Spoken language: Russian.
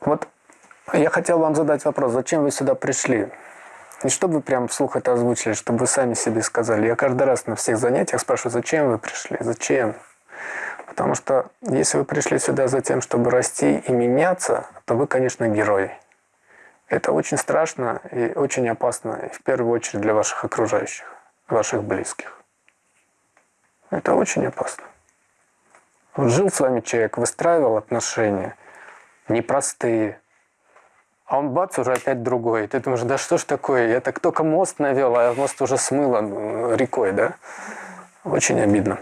Вот я хотел вам задать вопрос, зачем вы сюда пришли? Не чтобы вы прям вслух это озвучили, чтобы вы сами себе сказали. Я каждый раз на всех занятиях спрашиваю, зачем вы пришли, зачем? Потому что если вы пришли сюда за тем, чтобы расти и меняться, то вы, конечно, герой. Это очень страшно и очень опасно, и в первую очередь для ваших окружающих, ваших близких. Это очень опасно. Вот жил с вами человек, выстраивал отношения непростые, а он бац, уже опять другой. Ты думаешь, да что ж такое, я так только мост навел, а мост уже смыло рекой, да? Очень обидно.